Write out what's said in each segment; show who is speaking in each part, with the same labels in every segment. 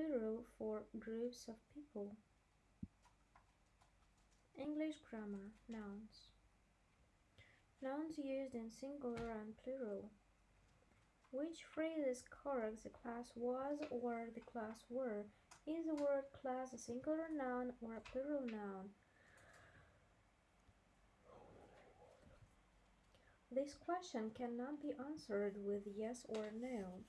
Speaker 1: plural for groups of people. English grammar nouns. Nouns used in singular and plural. Which phrase is correct? The class was or the class were. Is the word class a singular noun or a plural noun? This question cannot be answered with yes or no.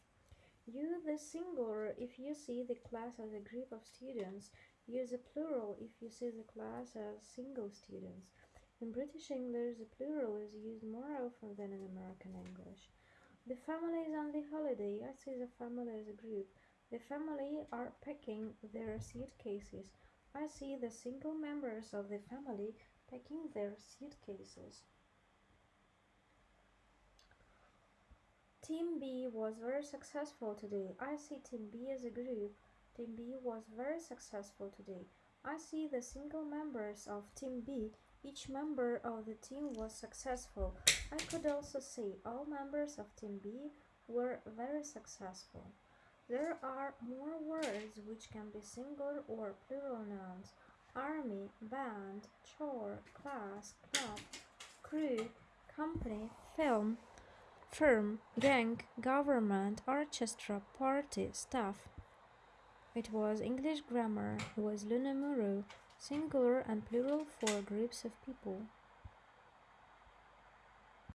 Speaker 1: Use the singular if you see the class as a group of students. Use the plural if you see the class as single students. In British English, the plural is used more often than in American English. The family is on the holiday. I see the family as a group. The family are packing their suitcases. I see the single members of the family packing their suitcases. Team B was very successful today. I see Team B as a group. Team B was very successful today. I see the single members of Team B. Each member of the team was successful. I could also say all members of Team B were very successful. There are more words which can be singular or plural nouns. Army, band, chore, class, club, crew, company, film, firm, gang, government, orchestra, party, staff. It was English grammar, it was Luna Muro, singular and plural for groups of people.